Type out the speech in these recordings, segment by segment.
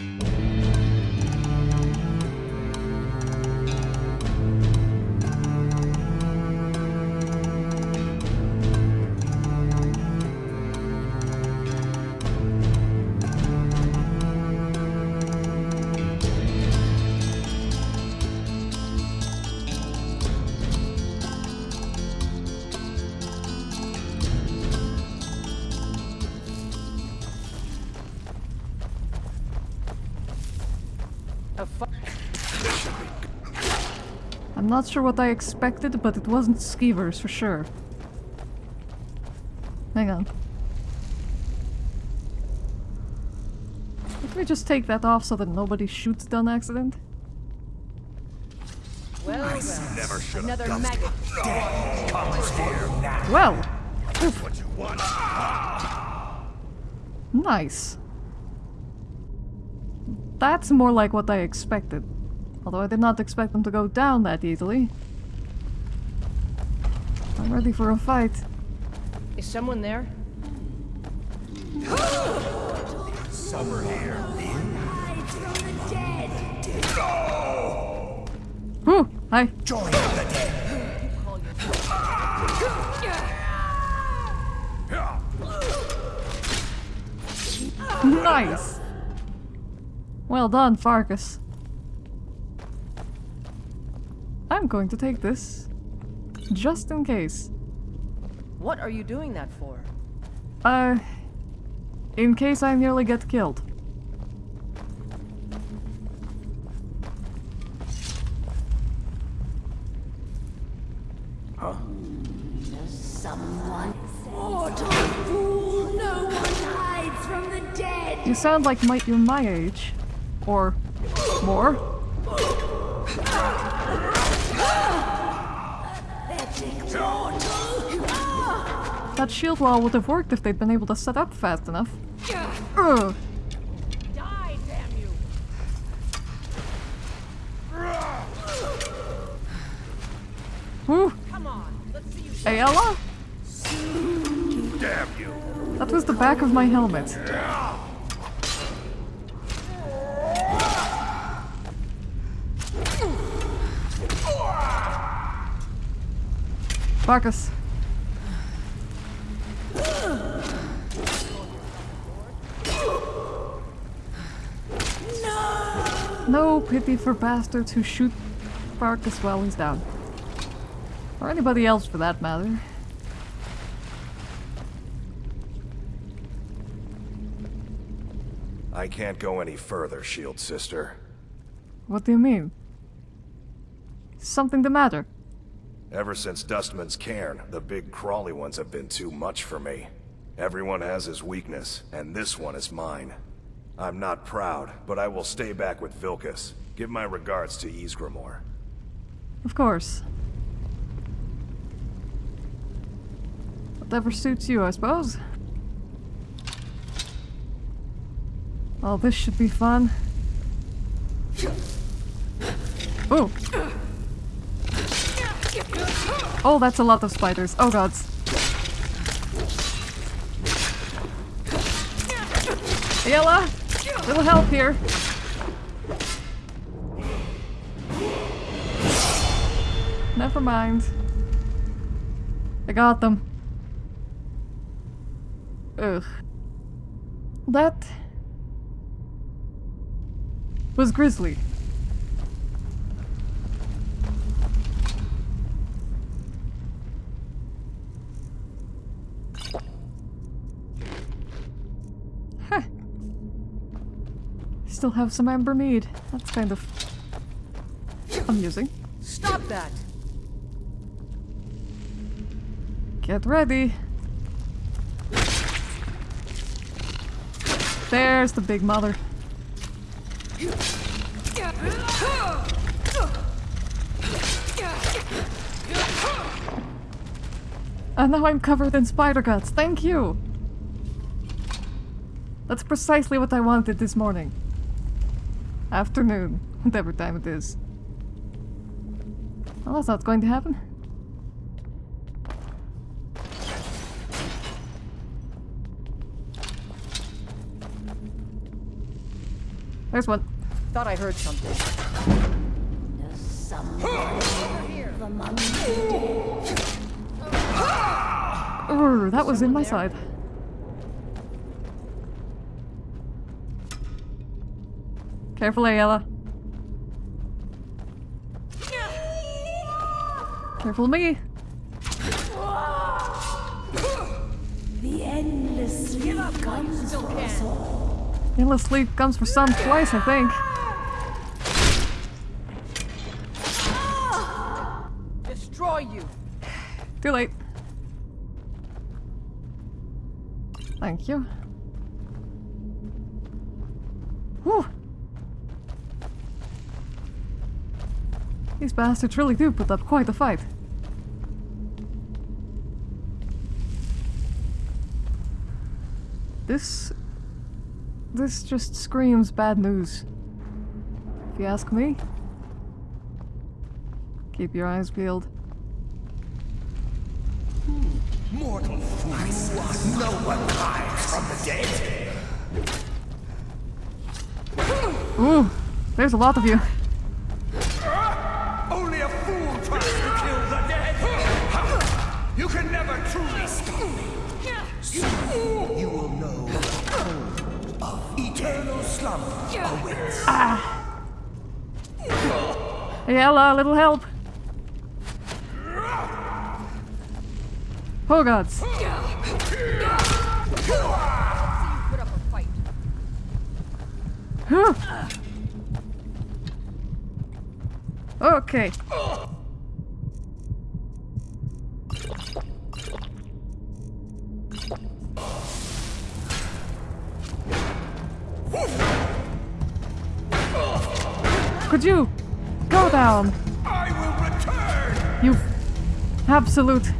A not sure what I expected, but it wasn't skeevers for sure. Hang on. Let me just take that off so that nobody shoots it on accident. well, well. Never should have Another done maggot. Well, what you want. nice. That's more like what I expected. Although I did not expect them to go down that easily. I'm ready for a fight. Is someone there? Over here. Whew, hi. Join the dead. Nice. Well done, Farkas. I'm going to take this. Just in case. What are you doing that for? Uh, in case I nearly get killed. Someone. Mortal fool! No one hides from the dead! You sound like my, you're my age. Or more. That shield wall would have worked if they'd been able to set up fast enough. Ugh. Die, damn you! Whew. Come on, let's see you. Aela? Damn you. That was the back of my helmet. Farkas. No pity for bastards who shoot Farkas while he's down. Or anybody else for that matter. I can't go any further, Shield Sister. What do you mean? Something the matter? Ever since Dustman's cairn, the big crawly ones have been too much for me. Everyone has his weakness, and this one is mine. I'm not proud, but I will stay back with Vilkas. Give my regards to Ysgramor. Of course. Whatever suits you, I suppose. Oh, this should be fun. Oh! Oh, that's a lot of spiders. Oh gods. Aela! Little help here. Never mind. I got them. Ugh. That was Grisly. Huh. Still have some amber mead. That's kind of amusing. Stop that! Get ready. There's the big mother. And now I'm covered in spider guts. Thank you. That's precisely what I wanted this morning. Afternoon, whatever time it is. Well, that's not going to happen. There's one. Thought I heard something. Does someone the dead? That was in my side. Careful, Aela. Careful of me. The endless sleep comes for us all. Endless sleep comes for some twice, I think. Destroy you. Too late. Thank you. Bastards really do put up quite a fight. This... This just screams bad news. If you ask me. Keep your eyes peeled. Mortal! No one hides from the dead! Ooh, there's a lot of you. Ah. awaits. Aela, a little help. Oh gods. Huh. Okay. Absolute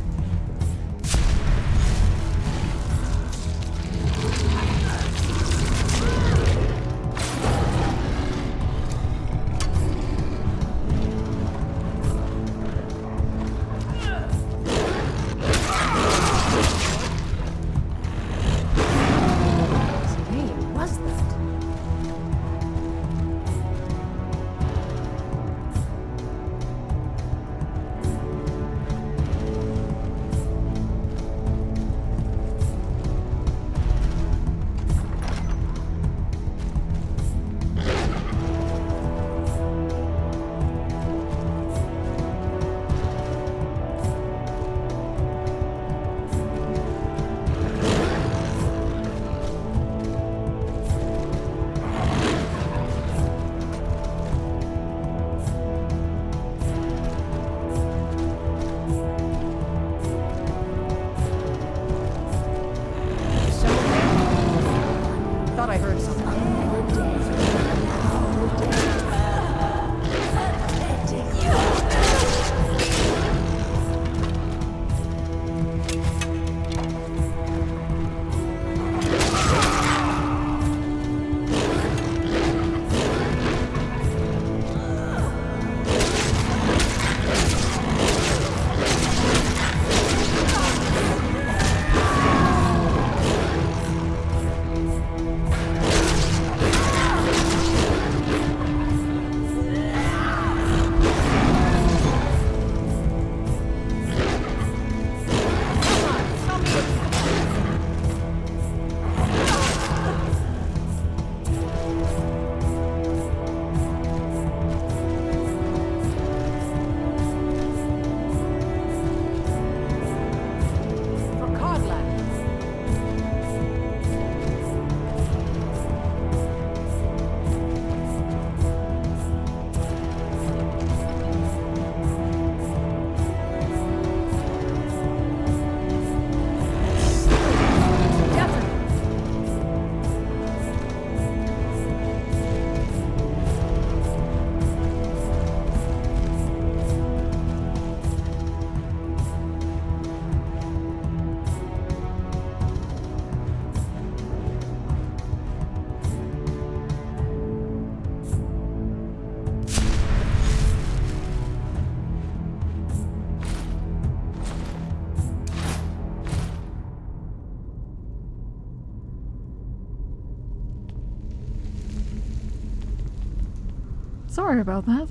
Sorry about that.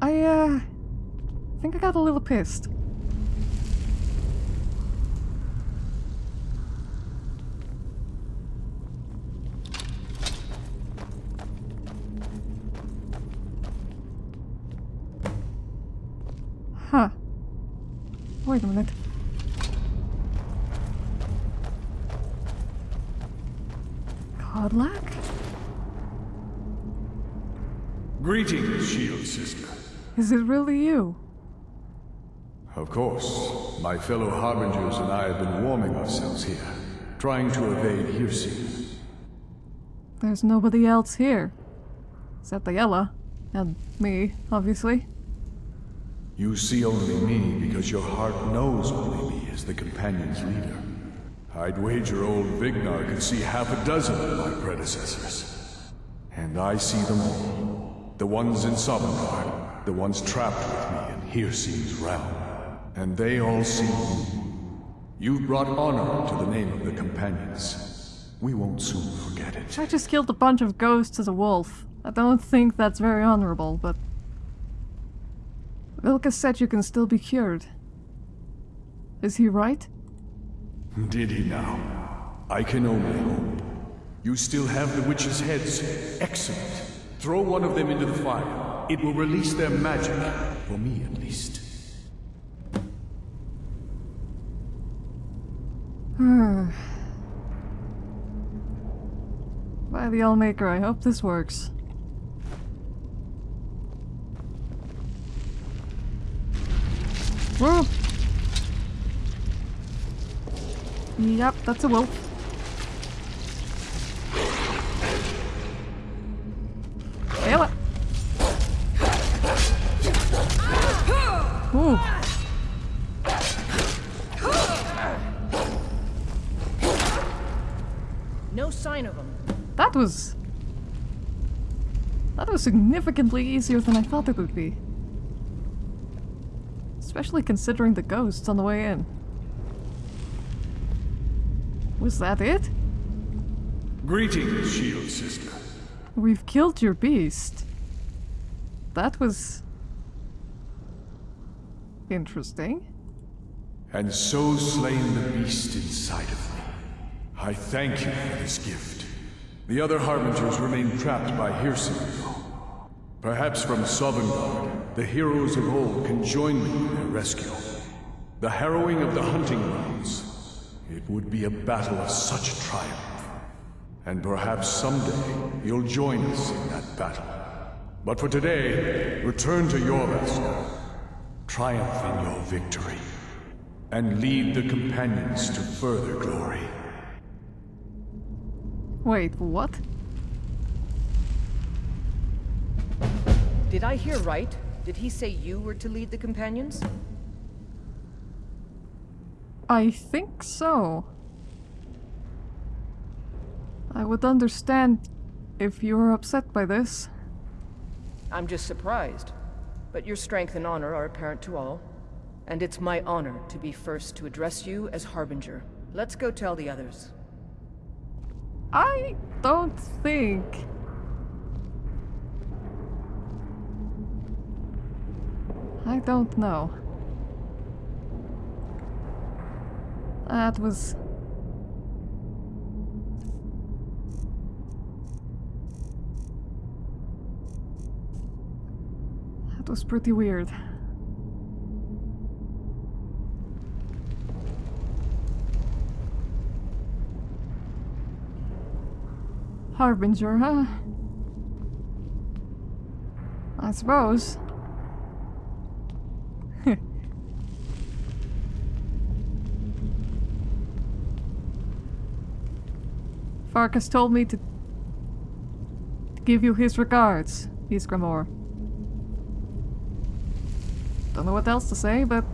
I, uh, think I got a little pissed. Huh. Wait a minute. Kodlak? Greetings, Shield Sister. Is it really you? Of course, my fellow Harbingers and I have been warming ourselves here, trying to evade Hircine. There's nobody else here. Except Aela. And me, obviously. You see only me because your heart knows only me as the Companion's leader. I'd wager old Vignar could see half a dozen of my predecessors. And I see them all. The ones in Sovngarde, the ones trapped with me in Hircine's realm. And they all see you. You've brought honor to the name of the Companions. We won't soon forget it. I just killed a bunch of ghosts as a wolf. I don't think that's very honorable, but... Vilka said you can still be cured. Is he right? Did he now? I can only hope. You still have the witches' heads. Excellent. Throw one of them into the fire. It will release their magic. For me, at least. By the Allmaker, I hope this works. Whoa! Yep, that's a wolf. Kill it! Ooh. No sign of him. That was... That was significantly easier than I thought it would be. Especially considering the ghosts on the way in. Was that it? Greetings, Shield Sister. We've killed your beast. That was... interesting. And so slain the beast inside of me. I thank you for this gift. The other Harbingers remain trapped by Hircine. Perhaps from Sovngarde, the heroes of old can join me in their rescue. The harrowing of the hunting grounds. It would be a battle of such triumph. And perhaps someday you'll join us in that battle. But for today, return to your vessel. Triumph in your victory. And lead the companions to further glory. Wait, what? Did I hear right? Did he say you were to lead the companions? I think so. I would understand if you were upset by this. I'm just surprised. But your strength and honor are apparent to all. And it's my honor to be first to address you as Harbinger. Let's go tell the others. I don't think. Don't know. That was. That was pretty weird. Harbinger, huh? I suppose. Farkas told me to, give you his regards, Ysgramor. Don't know what else to say, but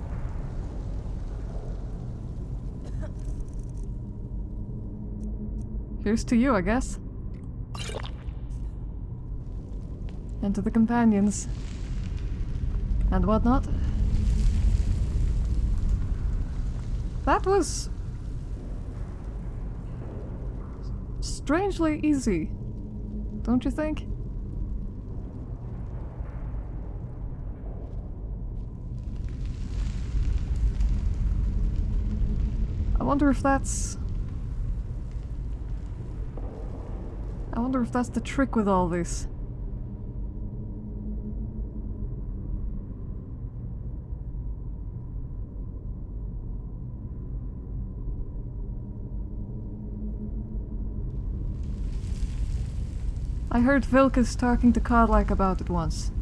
here's to you, I guess. And to the companions. And whatnot. That was... strangely easy. Don't you think? I wonder if that's... I wonder if that's the trick with all this. I heard Vilkas talking to Kodlak about it once.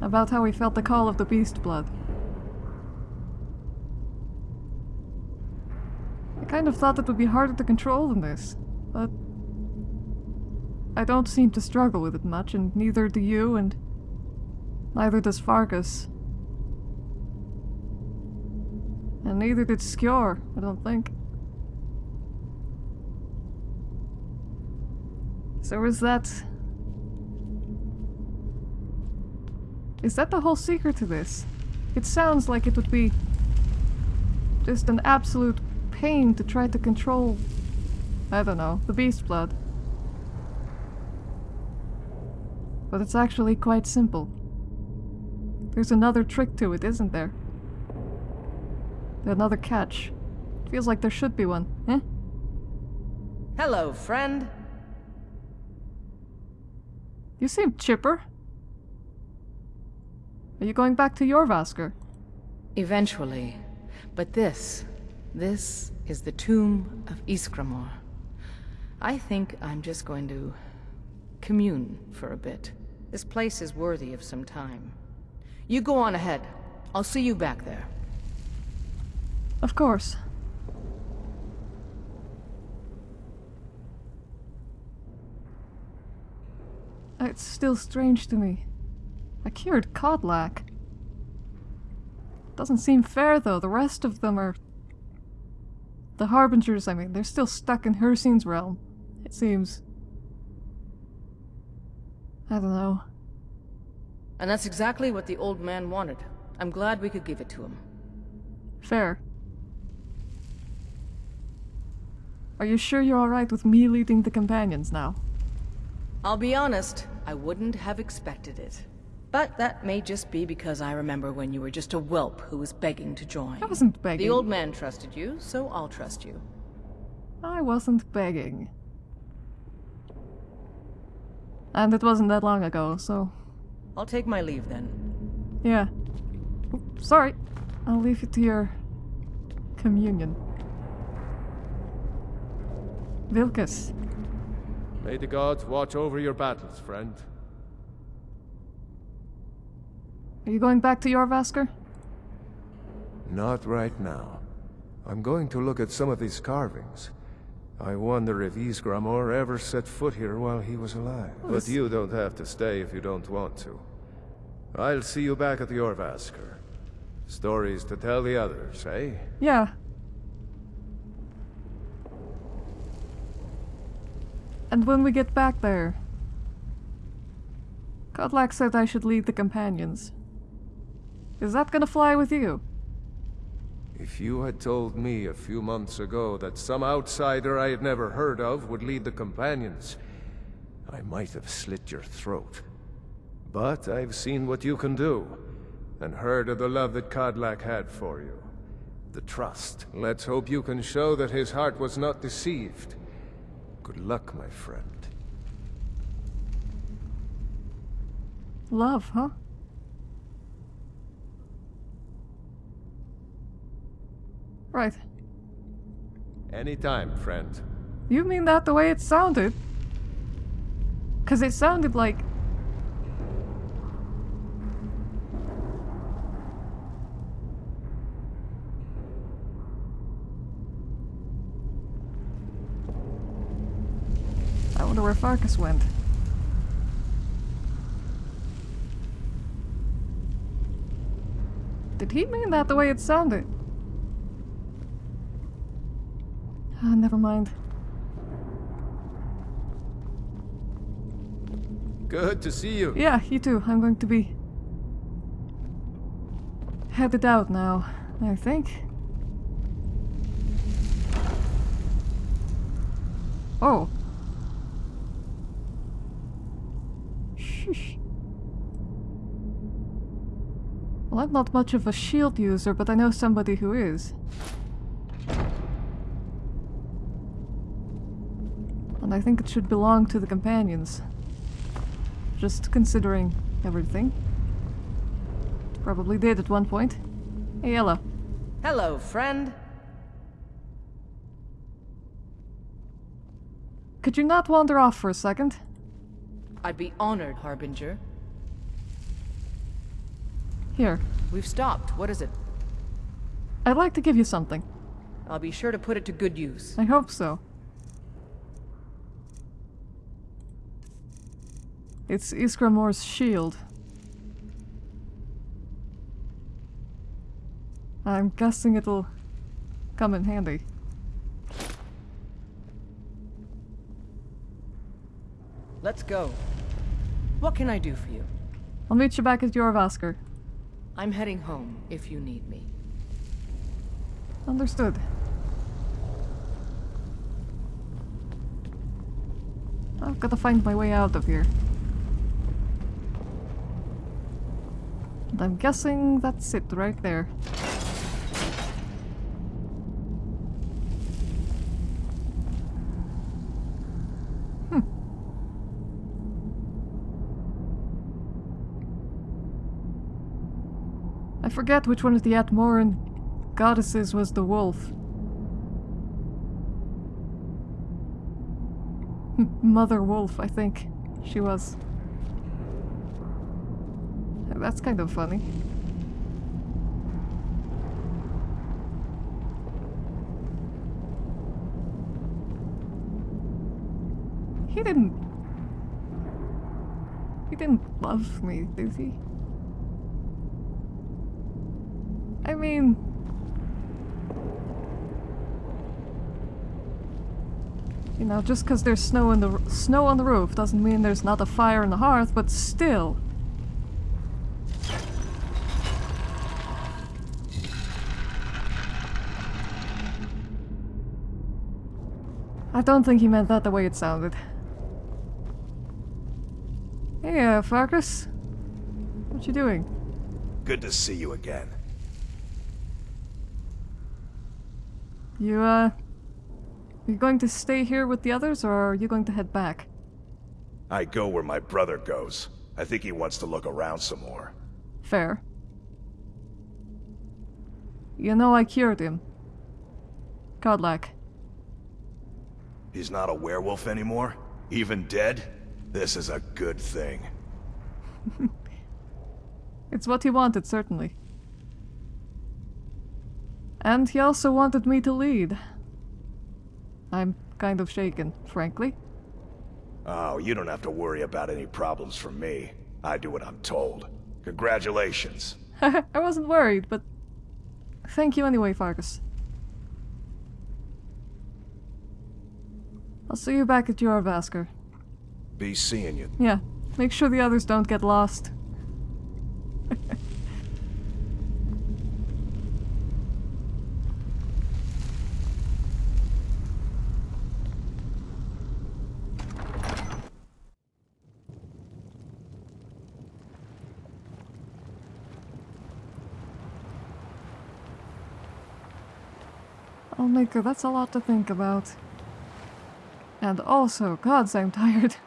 About how he felt the call of the beast blood. I kind of thought it would be harder to control than this, but I don't seem to struggle with it much, and neither do you, and neither does Farkas. And neither did Skjor, I don't think. So is that... Is that the whole secret to this? It sounds like it would be just an absolute pain to try to control, I don't know, the beast blood. But it's actually quite simple. There's another trick to it, isn't there? Another catch. Feels like there should be one, eh? Hello, friend. You seem chipper. Are you going back to Jorrvaskr? Eventually. But this, this is the tomb of Ysgramor. I think I'm just going to commune for a bit. This place is worthy of some time. You go on ahead. I'll see you back there. Of course. It's still strange to me. I cured Kodlak. Doesn't seem fair though, the rest of them are... The Harbingers, I mean, they're still stuck in Hircine's realm, it seems. I don't know. And that's exactly what the old man wanted. I'm glad we could give it to him. Fair. Are you sure you're alright with me leading the companions now? I'll be honest, I wouldn't have expected it. But that may just be because I remember when you were just a whelp who was begging to join. I wasn't begging. The old man trusted you, so I'll trust you. I wasn't begging. And it wasn't that long ago, so... I'll take my leave then. Yeah. Oop, sorry. I'll leave you to your... communion. Vilkas. May the gods watch over your battles, friend. Are you going back to Jorrvaskr? Not right now. I'm going to look at some of these carvings. I wonder if Ysgramor ever set foot here while he was alive. But you don't have to stay if you don't want to. I'll see you back at the Jorrvaskr. Stories to tell the others, eh? Yeah. And when we get back there... Kodlak said I should lead the companions. Is that gonna fly with you? If you had told me a few months ago that some outsider I had never heard of would lead the Companions, I might have slit your throat. But I've seen what you can do, and heard of the love that Kodlak had for you. The trust. Let's hope you can show that his heart was not deceived. Good luck, my friend. Love, huh? Right. Anytime, friend. You mean that the way it sounded? Cause it sounded like... wonder where Farkas went. Did he mean that the way it sounded? Ah, never mind. Good to see you. Yeah, you too. I'm going to be headed out now. I think. Oh. Sheesh. Well, I'm not much of a shield user, but I know somebody who is. And I think it should belong to the companions. Just considering everything. Probably did at one point. Hey, Ella. Hello, friend. Could you not wander off for a second? I'd be honored, Harbinger. Here. We've stopped. What is it? I'd like to give you something. I'll be sure to put it to good use. I hope so. It's Ysgramor's shield. I'm guessing it'll come in handy. Let's go. What can I do for you? I'll meet you back at Jorrvaskr. I'm heading home if you need me. Understood. I've got to find my way out of here. And I'm guessing that's it right there. Forget which one of the Atmoran goddesses was the wolf. Mother Wolf, I think she was. That's kind of funny. He didn't... He didn't love me, did he? I mean... You know, just because there's snow in the snow on the roof doesn't mean there's not a fire in the hearth, but still. I don't think he meant that the way it sounded. Hey, uh, Farkas? What you doing? Good to see you again. You, uh... You going to stay here with the others, or are you going to head back? I go where my brother goes. I think he wants to look around some more. Fair. You know I cured him. Kodlak. He's not a werewolf anymore? Even dead? This is a good thing. It's what he wanted, certainly. And he also wanted me to lead. I'm kind of shaken, frankly. Oh, you don't have to worry about any problems from me. I do what I'm told. Congratulations. I wasn't worried, but... Thank you anyway, Farkas. I'll see you back at Jorrvaskr. Be seeing you. Yeah, make sure the others don't get lost. That's a lot to think about. And also, gods, I'm tired.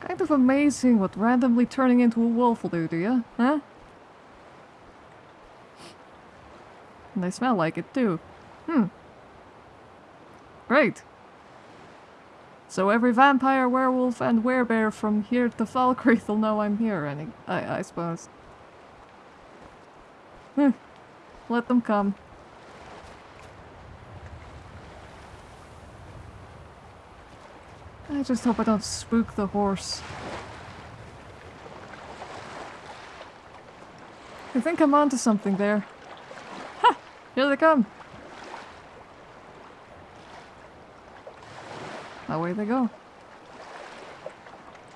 Kind of amazing what randomly turning into a wolf will do to you, huh? And they smell like it too. Hmm. Great. So every vampire, werewolf, and werebear from here to Falkreath will know I'm here, any I, I suppose. Hmm. Let them come. I just hope I don't spook the horse. I think I'm onto something there. Ha! Here they come! Away they go.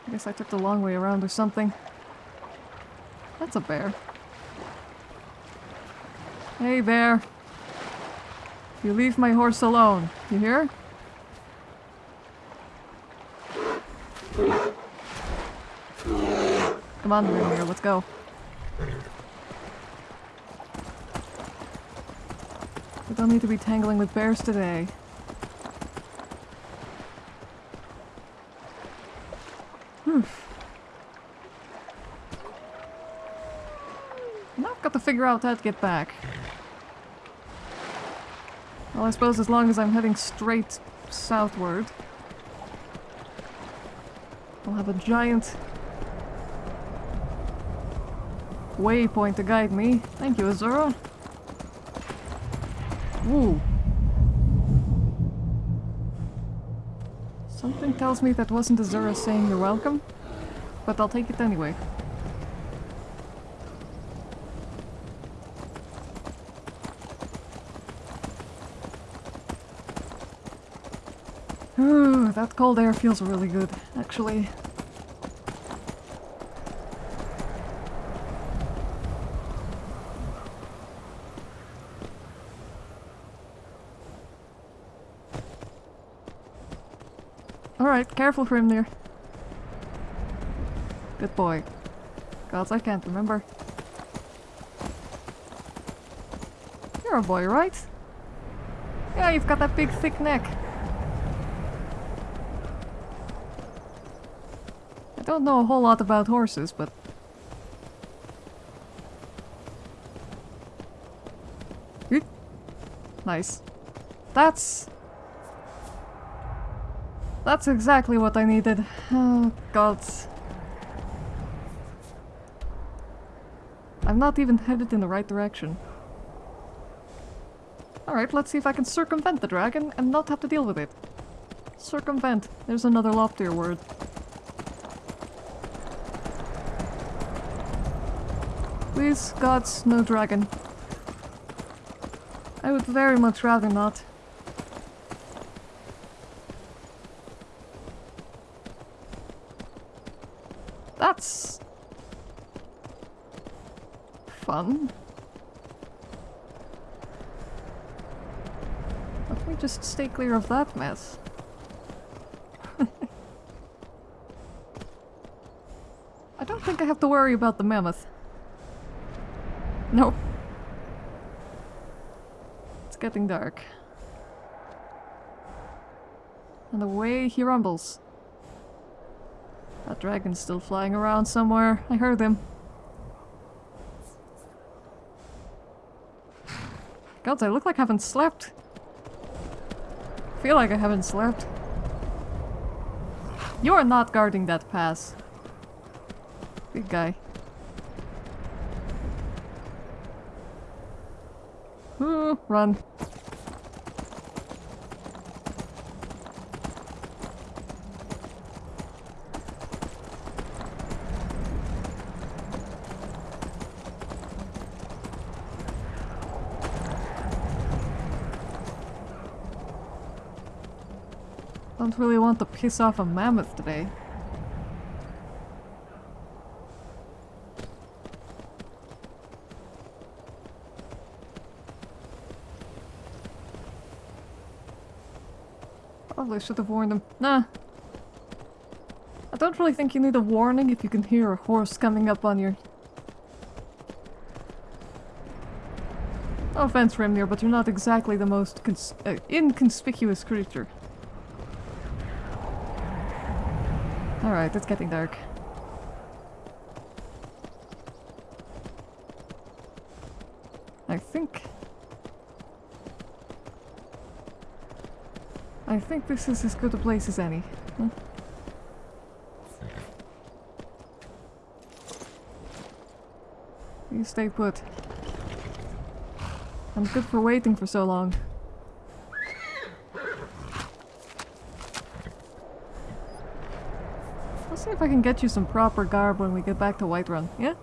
I guess I took the long way around or something. That's a bear. Hey, bear. You leave my horse alone. You hear? Come on, let's go. We don't need to be tangling with bears today. Whew. Now I've got to figure out how to get back. Well, I suppose as long as I'm heading straight southward, I'll have a giant waypoint to guide me. Thank you, Azura. Ooh. Something tells me that wasn't Azura saying you're welcome, but I'll take it anyway. Ooh, cold air feels really good, actually. Alright, careful for him there. Good boy. Gods, I can't remember. You're a boy, right? Yeah, you've got that big thick neck. Don't know a whole lot about horses, but... Nice. That's... That's exactly what I needed. Oh, God. I'm not even headed in the right direction. Alright, let's see if I can circumvent the dragon and not have to deal with it. Circumvent. There's another loftier word. Please, gods, no dragon. I would very much rather not. That's... fun. Let me just stay clear of that mess. I don't think I have to worry about the mammoth. Nope. It's getting dark. And away he rumbles. That dragon's still flying around somewhere. I heard him. God, I look like I haven't slept. I feel like I haven't slept. You are not guarding that pass. Big guy. Ooh, run. Don't really want to piss off a mammoth today. Probably should have warned him. Nah. I don't really think you need a warning if you can hear a horse coming up on you. No offense, Remnir, but you're not exactly the most uh, inconspicuous creature. Alright, it's getting dark. I think... I think this is as good a place as any. Huh? You stay put. I'm good for waiting for so long. Let's see if I can get you some proper garb when we get back to Whiterun, yeah?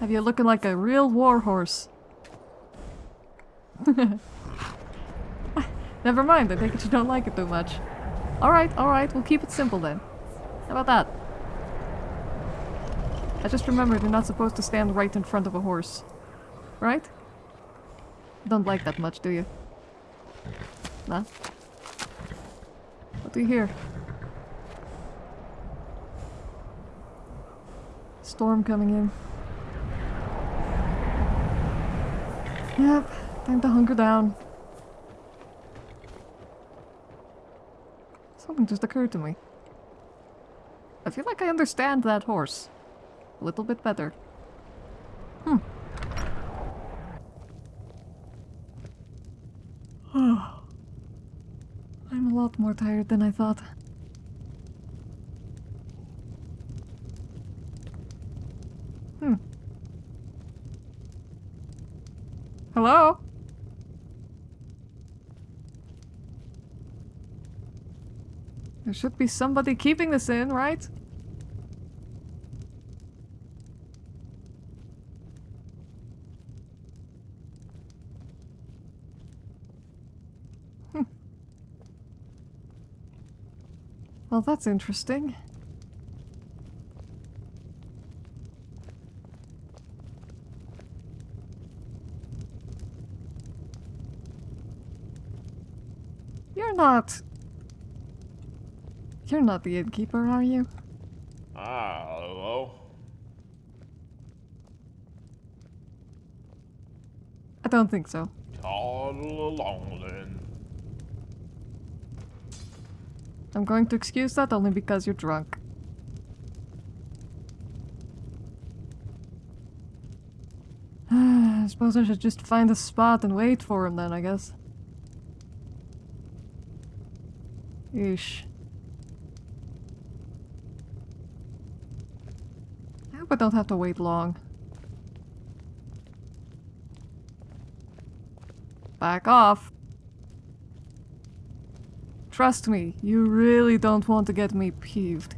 Have you looking like a real warhorse? Never mind, I think you don't like it too much. Alright, alright, we'll keep it simple then. How about that? I just remembered you're not supposed to stand right in front of a horse. Right? Don't like that much, do you? Nah? What do you hear? Storm coming in. Yep, time to hunker down. Just occurred to me. I feel like I understand that horse. A little bit better. Hmm. I'm a lot more tired than I thought. Hmm. Hello? There should be somebody keeping this in, right? Hmm. Well, that's interesting. You're not... You're not the innkeeper, are you? Ah, hello. I don't think so. Toddle along then. I'm going to excuse that only because you're drunk. I suppose I should just find a spot and wait for him then, I guess. Yeesh. I don't have to wait long. Back off. Trust me, you really don't want to get me peeved.